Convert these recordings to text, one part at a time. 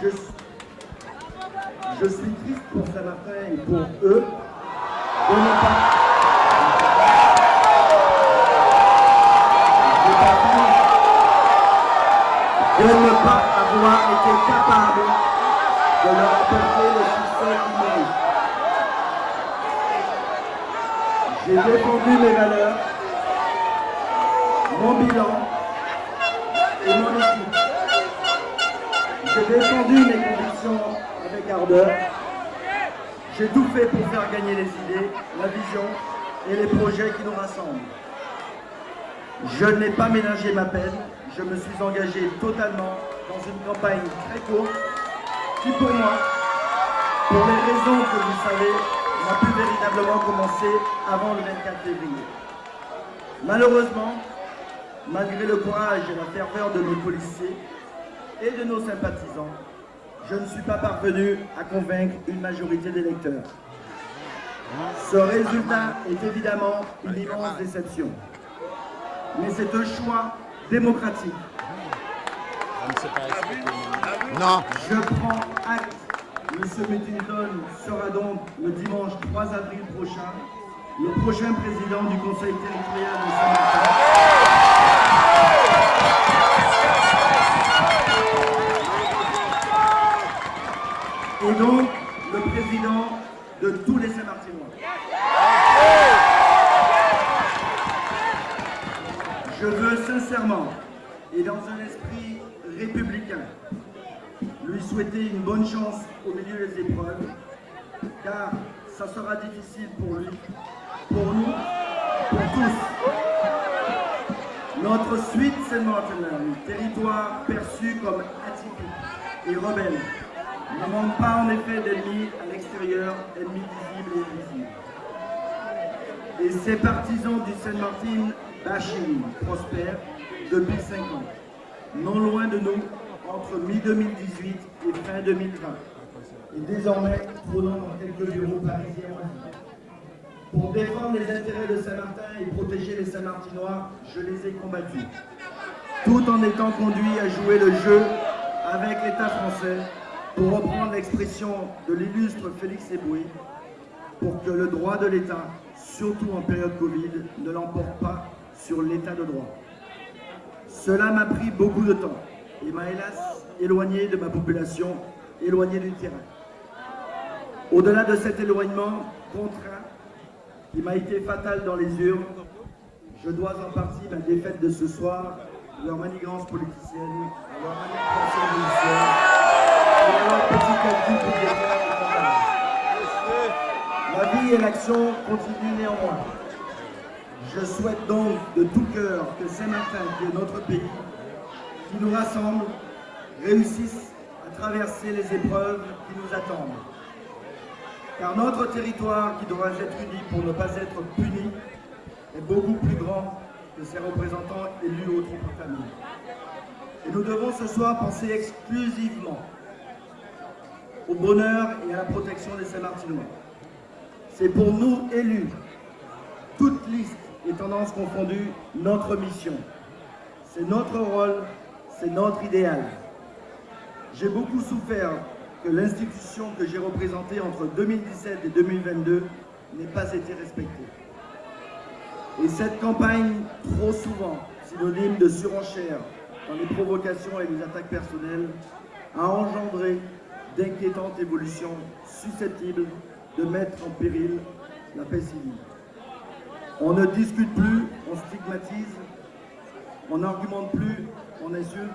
Je, suis triste pour Saint-Martin et pour eux de ne pas... de ne pas avoir été capable de leur apporter le succès qu'ils méritent. J'ai défendu mes valeurs, mon bilan défendu mes convictions avec ardeur. J'ai tout fait pour faire gagner les idées, la vision et les projets qui nous rassemblent. Je n'ai pas ménagé ma peine, je me suis engagé totalement dans une campagne très courte qui pour moi, pour les raisons que vous savez, n'a pu véritablement commencer avant le 24 février. Malheureusement, malgré le courage et la ferveur de nos policiers et de nos sympathisants, je ne suis pas parvenu à convaincre une majorité d'électeurs. Ce résultat est évidemment une immense déception. Mais c'est un choix démocratique. Non. Je prends acte. M. Metinton sera donc le dimanche 3 avril prochain le prochain président du Conseil territorial de Saint-Martin. Et donc le président de tous les Saint-Martinois. Je veux sincèrement et dans un esprit républicain lui souhaiter une bonne chance au milieu des épreuves, car ça sera difficile pour lui, pour nous, pour tous. Notre suite Saint-Martin, territoire perçu comme atypique et rebelle, ne manque pas en effet d'ennemis à l'extérieur, ennemis visibles et invisibles. Et ces partisans du Saint-Martin bashing prospèrent depuis 5 ans, non loin de nous, entre mi-2018 et fin 2020. Et désormais, trônant dans quelques bureaux parisiens Pour défendre les intérêts de Saint-Martin et protéger les Saint-Martinois, je les ai combattus. Tout en étant conduit à jouer le jeu avec l'État français, pour reprendre l'expression de l'illustre Félix Eboué, pour que le droit de l'État, surtout en période Covid, ne l'emporte pas sur l'État de droit. Cela m'a pris beaucoup de temps et m'a hélas éloigné de ma population, éloigné du terrain. Au-delà de cet éloignement contraint, qui m'a été fatal dans les urnes, je dois en partie ma défaite de ce soir leur manigance politicienne, leur manipulation judiciaire, La vie et l'action continuent néanmoins. Je souhaite donc de tout cœur que Saint-Martin, qui est notre pays, qui nous rassemble, réussisse à traverser les épreuves qui nous attendent. Car notre territoire, qui doit être uni pour ne pas être puni, est beaucoup plus grand que ses représentants élus au trop famille. Et nous devons ce soir penser exclusivement au bonheur et à la protection des Saint-Martinois. C'est pour nous, élus, toutes listes et tendances confondues, notre mission. C'est notre rôle, c'est notre idéal. J'ai beaucoup souffert que l'institution que j'ai représentée entre 2017 et 2022 n'ait pas été respectée. Et cette campagne, trop souvent synonyme de surenchère dans les provocations et les attaques personnelles, a engendré d'inquiétantes évolutions susceptibles de mettre en péril la paix civile. On ne discute plus, on stigmatise, on n'argumente plus, on insulte,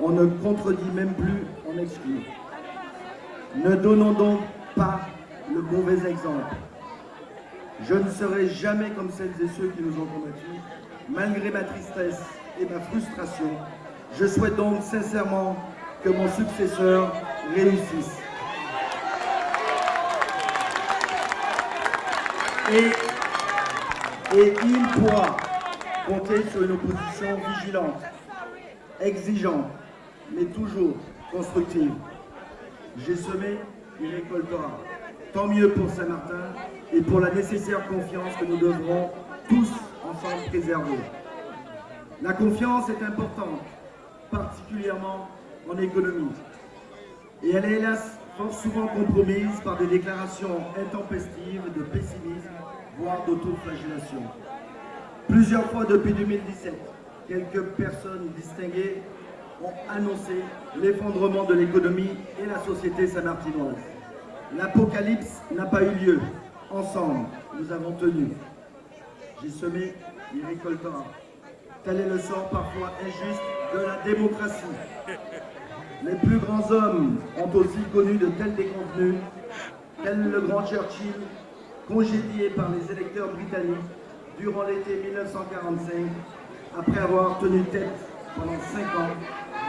on ne contredit même plus, on exclut. Ne donnons donc pas le mauvais exemple. Je ne serai jamais comme celles et ceux qui nous ont combattus, malgré ma tristesse et ma frustration. Je souhaite donc sincèrement que mon successeur réussisse. Et, il pourra compter sur une opposition vigilante, exigeante, mais toujours constructive. J'ai semé, il récoltera. Tant mieux pour Saint-Martin et pour la nécessaire confiance que nous devrons tous ensemble préserver. La confiance est importante, particulièrement en économie. Et elle est hélas fort souvent compromise par des déclarations intempestives de pessimisme, voire d'autoflagellation. Plusieurs fois depuis 2017, quelques personnes distinguées ont annoncé l'effondrement de l'économie et la société saint-martinoise. L'apocalypse n'a pas eu lieu. Ensemble, nous avons tenu. J'ai semé, il récoltera. Tel est le sort parfois injuste de la démocratie. Les plus grands hommes ont aussi connu de tels déconvenus, tel le grand Churchill, congédié par les électeurs britanniques durant l'été 1945, après avoir tenu tête pendant cinq ans,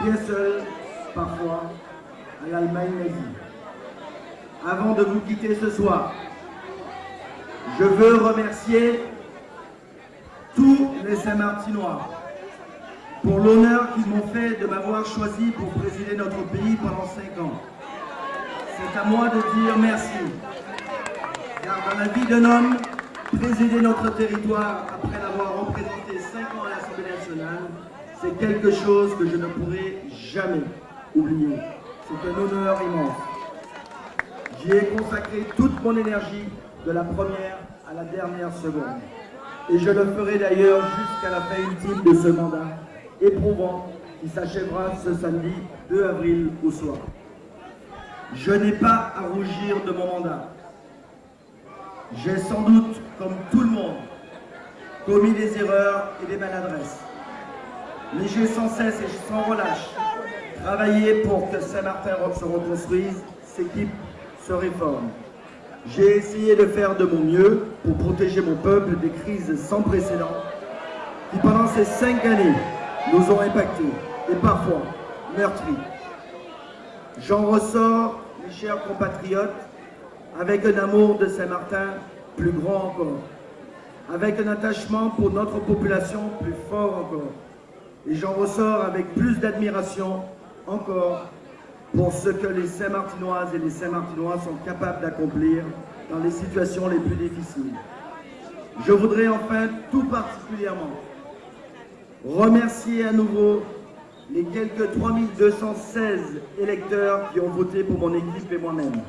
bien seul, parfois, à l'Allemagne nazie. Avant de vous quitter ce soir, je veux remercier tous les Saint-Martinois pour l'honneur qu'ils m'ont fait de m'avoir choisi pour présider notre pays pendant cinq ans. C'est à moi de dire merci. Car dans la vie d'un homme, présider notre territoire après l'avoir représenté cinq ans à l'Assemblée nationale, c'est quelque chose que je ne pourrai jamais oublier. C'est un honneur immense. J'y ai consacré toute mon énergie de la première à la dernière seconde. Et je le ferai d'ailleurs jusqu'à la fin ultime de ce mandat éprouvant qui s'achèvera ce samedi 2 avril au soir. Je n'ai pas à rougir de mon mandat. J'ai sans doute, comme tout le monde, commis des erreurs et des maladresses. Mais j'ai sans cesse et sans relâche travaillé pour que Saint-Martin se reconstruise, s'équipe, se réforme. J'ai essayé de faire de mon mieux pour protéger mon peuple des crises sans précédent qui, pendant ces cinq années, nous ont impactés et parfois meurtris. J'en ressors, mes chers compatriotes, avec un amour de Saint-Martin plus grand encore, avec un attachement pour notre population plus fort encore. Et j'en ressors avec plus d'admiration encore pour ce que les Saint-Martinoises et les Saint-Martinois sont capables d'accomplir dans les situations les plus difficiles. Je voudrais enfin tout particulièrement remercier à nouveau les quelques 3216 électeurs qui ont voté pour mon équipe et moi-même.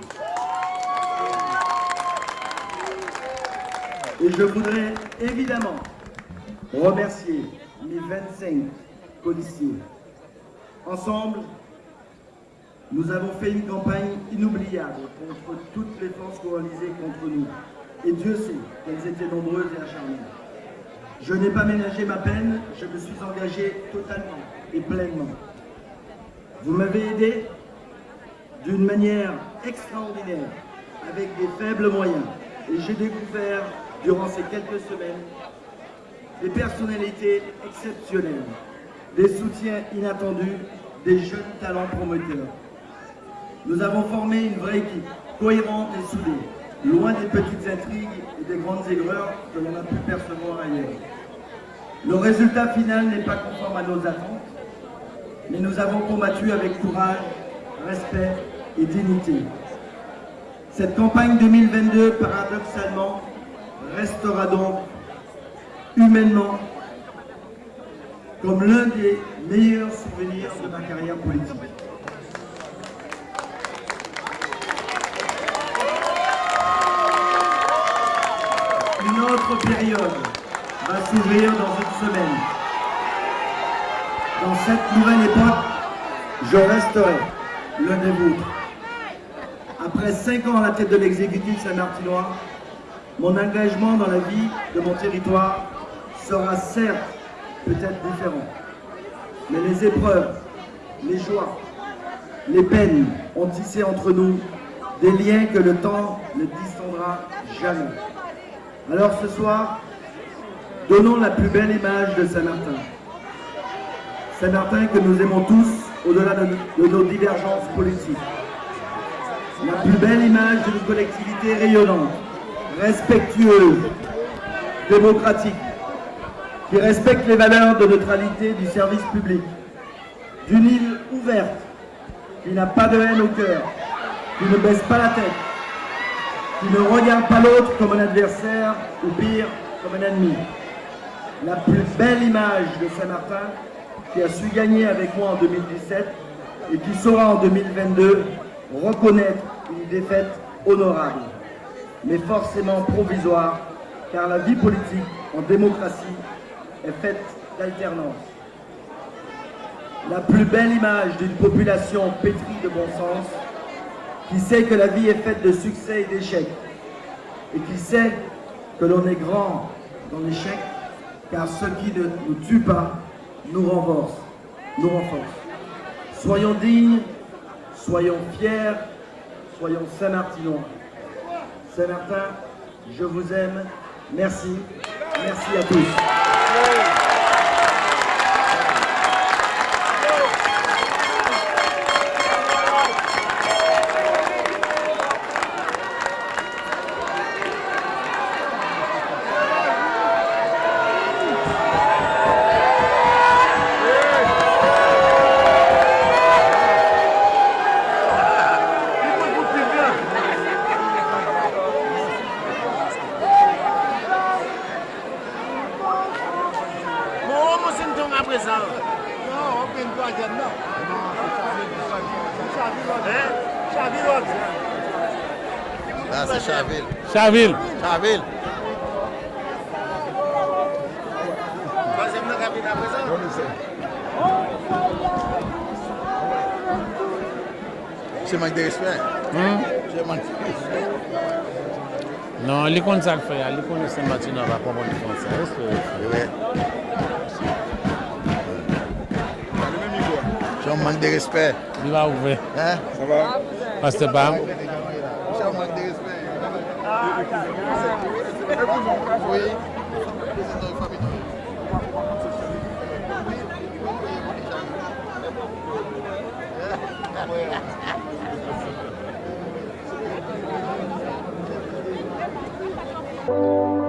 Et je voudrais évidemment remercier mes 25 policiers. Ensemble, nous avons fait une campagne inoubliable contre toutes les forces coalisées contre nous. Et Dieu sait qu'elles étaient nombreuses et acharnées. Je n'ai pas ménagé ma peine, je me suis engagé totalement et pleinement. Vous m'avez aidé d'une manière extraordinaire, avec des faibles moyens. Et j'ai découvert, durant ces quelques semaines, des personnalités exceptionnelles, des soutiens inattendus, des jeunes talents promoteurs. Nous avons formé une vraie équipe, cohérente et soudée, loin des petites intrigues et des grandes erreurs que l'on a pu percevoir ailleurs. Le résultat final n'est pas conforme à nos attentes, mais nous avons combattu avec courage, respect et dignité. Cette campagne 2022, paradoxalement, restera donc humainement comme l'un des meilleurs souvenirs de ma carrière politique. Une autre période va s'ouvrir dans une semaine. Dans cette nouvelle époque, je resterai l'un des vôtres. Après cinq ans à la tête de l'exécutif saint-martinois, mon engagement dans la vie de mon territoire sera certes peut-être différent. Mais les épreuves, les joies, les peines ont tissé entre nous des liens que le temps ne distendra jamais. Alors ce soir, donnons la plus belle image de Saint-Martin. Saint-Martin que nous aimons tous au-delà de, nos divergences politiques. La plus belle image d'une collectivité rayonnante, respectueuse, démocratique, qui respecte les valeurs de neutralité du service public, d'une île ouverte, qui n'a pas de haine au cœur, qui ne baisse pas la tête, qui ne regarde pas l'autre comme un adversaire, ou pire, comme un ennemi. La plus belle image de Saint-Martin, qui a su gagner avec moi en 2017 et qui saura en 2022 reconnaître une défaite honorable, mais forcément provisoire, car la vie politique en démocratie est faite d'alternance. La plus belle image d'une population pétrie de bon sens, qui sait que la vie est faite de succès et d'échecs, et qui sait que l'on est grand dans l'échec, car ce qui ne nous tue pas nous renforce. Nous renforce. Soyons dignes, soyons fiers, soyons Saint-Martinois. Saint-Martin, je vous aime. Merci. Merci à tous. Chaville. Chaville. Se mank de respect. Hmm? Se mank de respect. Non, li kon sak fè ya. Li kon le sen bati nan va kompon li kon sa. Respect. Se mank de respect. Li va ouve. Paste bam. foi apresentando o Fabinho. Thank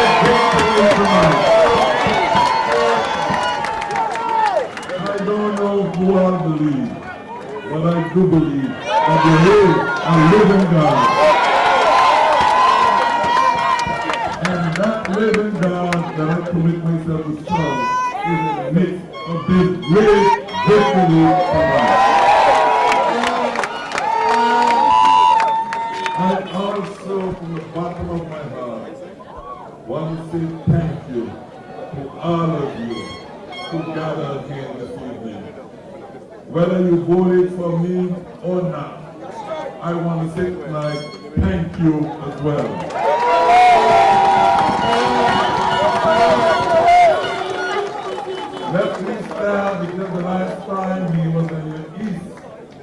I don't know who I believe, but I do believe that the whole are living God. Whether you voted for me or not, I want to say tonight, thank you as well. Let me stand because the last time he was in the east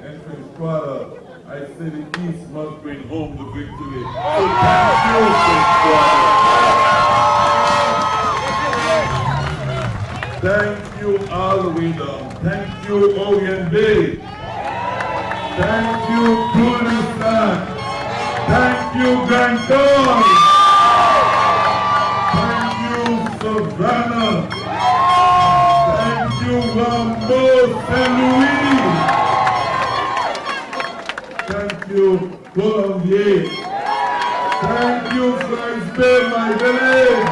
and Quinstrada, I said the east must bring home the victory. You, Thank you, Rambo Saint Louis. Thank you, Colombier. Thank you, Flansburg, my village.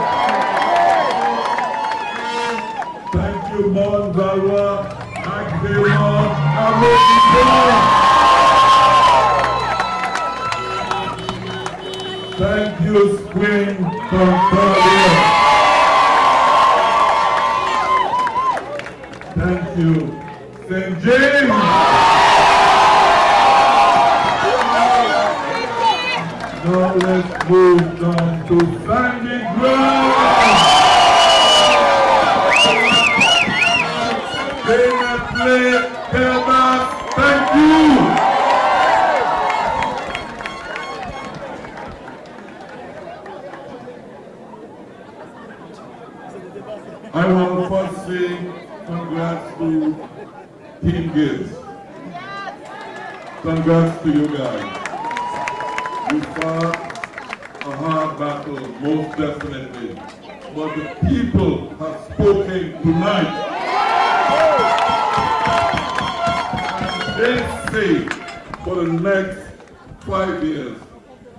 Thank you, Mont Valois, Agdémon, Arrondissement. Thank you, Spring Concordia. To Team Gibbs. Congrats to you guys. You fought a hard battle, most definitely. But the people have spoken tonight. They say for the next five years,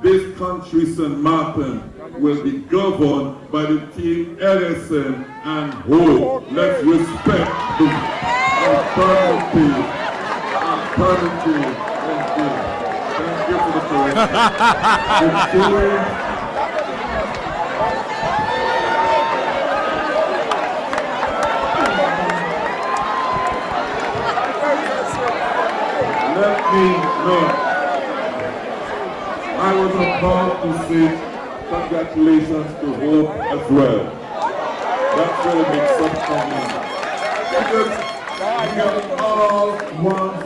this country, St. Martin, will be governed by the team Ellison and Ho. Let's respect the alternative. Alternative. Thank you. Thank you for the correction. Team Let me know. I was about to say congratulations to Hope as well. That's what it makes up for me. Because we are all one.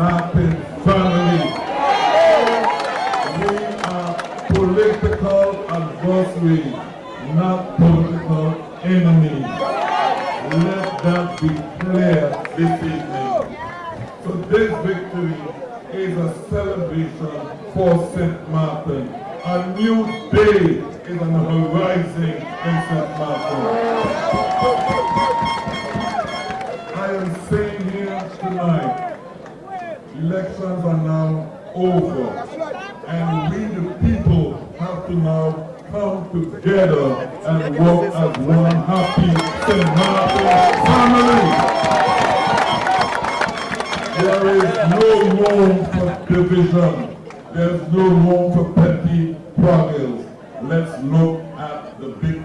Martin family. We are political adversaries, not political enemies. Let that be clear this evening. Now come together and work as one happy St. Family. There is no room for division. There's no room for petty quarrels. Let's look at the big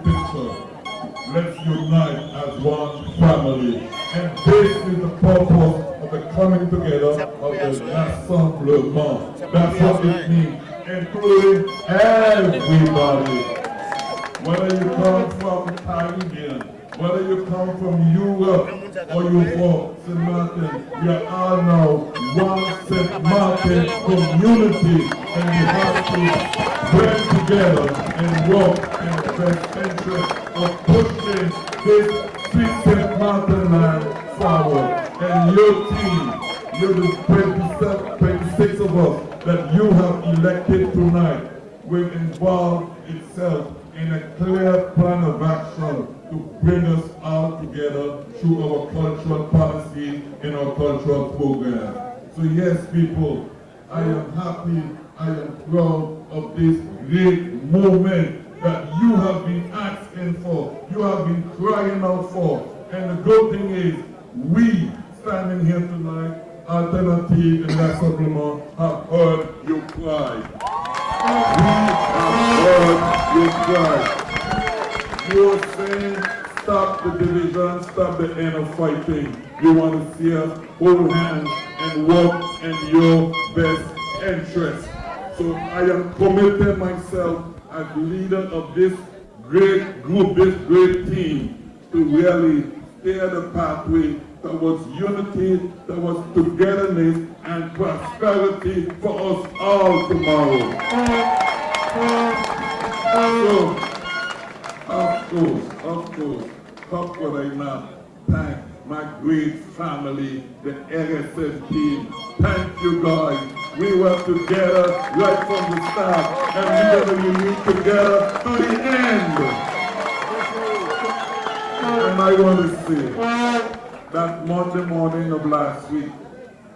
forward. And your team, you're the 27, 26 of us that you have elected tonight will involve itself in a clear plan of action to bring us all together through our cultural policy and our cultural program. So yes, people, I am happy, I am proud of this great moment that you have been asking for, you have been crying out for. And the good thing is, we standing here tonight, Alternative and La Supplement, have heard your cry. We have heard your cry. You are saying, stop the division, stop the end of fighting. You want to see us hold hands and work in your best interest. So I am committed myself as leader of this great group, this great team, to really steer the pathway towards unity, towards togetherness and prosperity for us all tomorrow. So, of course, of course, how could I not thank my great family, the RSS team. Thank you guys. We were together right from the start and we're going to be together to the end. And I want to say that Monday morning of last week,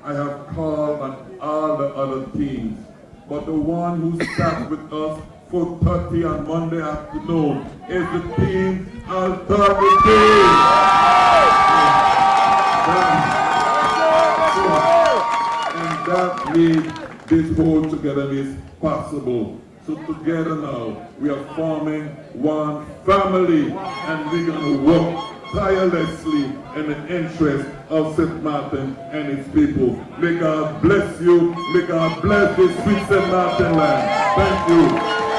I have called on all the other teams, but the one who sat with us for 30 on Monday afternoon is the team Alternative. And that made this whole togetherness possible. Together now, we are forming one family and we're going to work tirelessly in the interest of St. Martin and its people. May God bless you. May God bless this sweet St. Martin land. Thank you.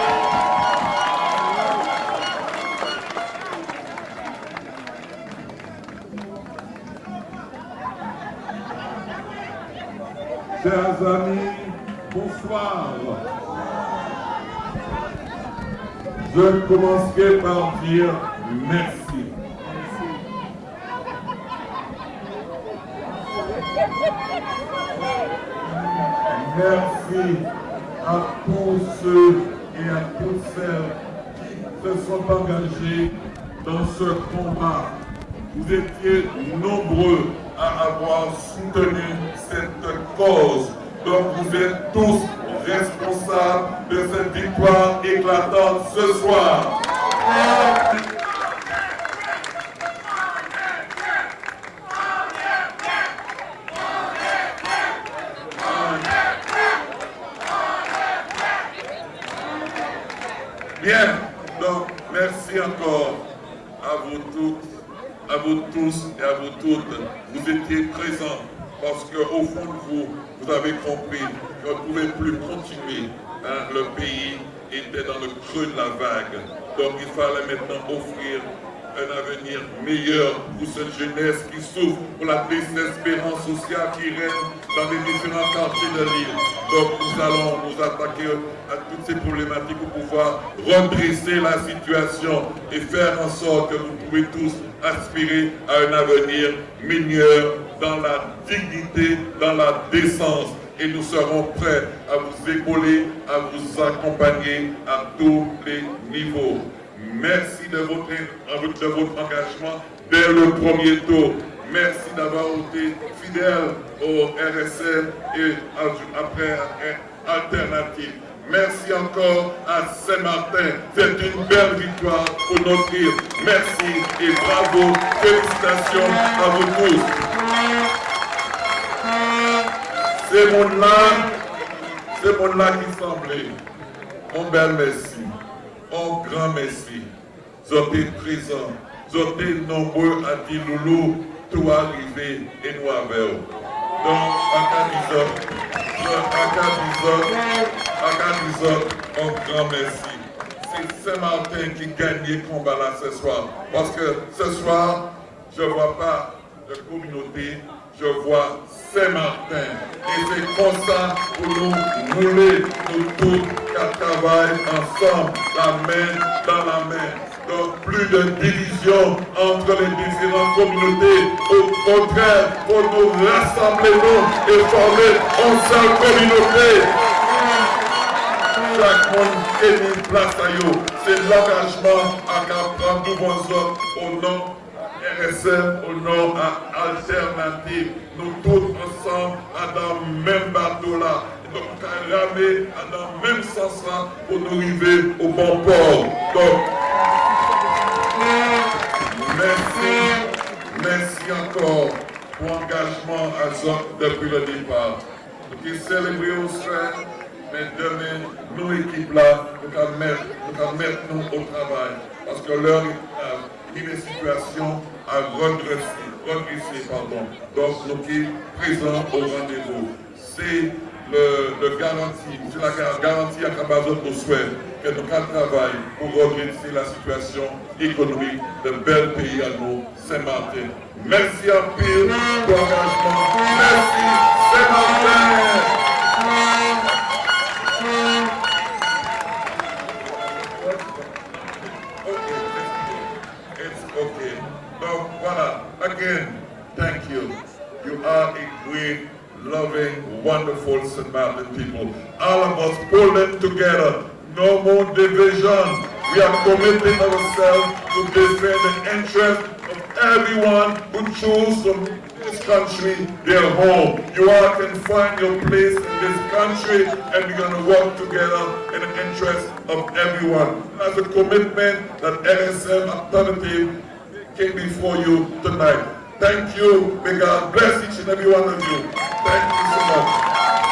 Chers amis, bonsoir. Je commencerai par dire merci. Merci à tous ceux et à toutes celles qui se sont engagés dans ce combat. Vous étiez nombreux à avoir soutenu cette cause. Donc vous êtes tous responsables de cette victoire éclatante ce soir. Bien, donc merci encore à vous toutes, à vous tous et à vous toutes. Parce qu'au fond de vous, vous avez compris qu'on ne pouvait plus continuer. hein. Le pays était dans le creux de la vague. Donc il fallait maintenant offrir un avenir meilleur pour cette jeunesse qui souffre, pour la désespérance sociale qui règne dans les différents quartiers de l'île. Donc nous allons nous attaquer à toutes ces problématiques pour pouvoir redresser la situation et faire en sorte que vous pouvez tous aspirer à un avenir meilleur dans la dignité, dans la décence. Et nous serons prêts à vous épauler, à vous accompagner à tous les niveaux. Merci de votre, engagement dès le premier tour. Merci d'avoir été fidèle au RSM et après Alternative. Merci encore à Saint-Martin. C'est une belle victoire pour notre île. Merci et bravo. Félicitations à vous tous. Ces mondes-là, ces mondes-là qui semblaient, un bel merci, un grand merci. Vous êtes présents, vous êtes nombreux à dire Loulou, tout arrivé et nous avec vous. Donc, en cas en un grand merci. C'est Saint-Martin qui gagne le combat là ce soir. Parce que ce soir, je ne vois pas de communauté, je vois Saint-Martin. Et c'est comme ça pour nous rouler, nous tous, qu'à travailler ensemble, la main dans la main. Plus de division entre les différentes communautés. Au contraire, pour nous rassembler nous et former une seule communauté. Chaque monde est mis place à eux. C'est l'engagement à prendre nous autres au nom RSM, au nom à Alternative. Nous tous ensemble dans le même bateau là. Donc, ramer dans le même sens là pour nous arriver au bon port. Pour l'engagement à Zot depuis le départ. Nous célébrons soir, mais demain, nous, équipe là, nous allons mettre, nous, au travail. Parce que l'heure est une situation à pardon. Donc, nous sommes présents au rendez-vous. C'est le, le, garantie, c'est la garantie à Kabazot nous souhaite que nous travaillons pour redresser la situation économique de bel pays à nous, Saint-Martin. Merci à pile pour l'engagement. Merci, Saint-Martin. Again, thank you. You are a great, loving, wonderful St. Martin people. All of us pull them together. No more division. We are committing ourselves to defend the interest of everyone who choose from this country their home. You all can find your place in this country and we're going to work together in the interest of everyone. That's a commitment that NSM Alternative came before you tonight. Thank you. May God bless each and every one of you. Thank you so much.